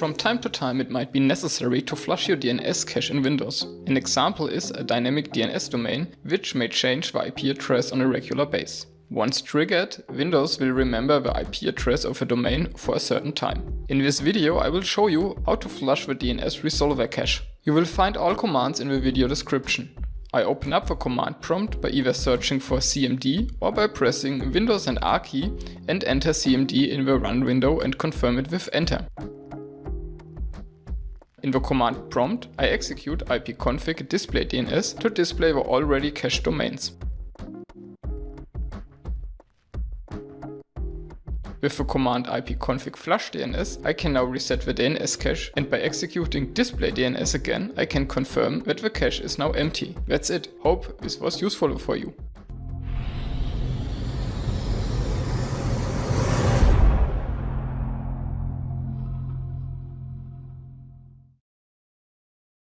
From time to time it might be necessary to flush your DNS cache in Windows. An example is a dynamic DNS domain, which may change the IP address on a regular base. Once triggered, Windows will remember the IP address of a domain for a certain time. In this video I will show you how to flush the DNS resolver cache. You will find all commands in the video description. I open up the command prompt by either searching for cmd or by pressing Windows and R key and enter cmd in the run window and confirm it with enter. In the command prompt, I execute ipconfig display DNS to display the already cached domains. With the command ipconfig flush DNS, I can now reset the DNS cache and by executing display DNS again, I can confirm that the cache is now empty. That's it. Hope this was useful for you.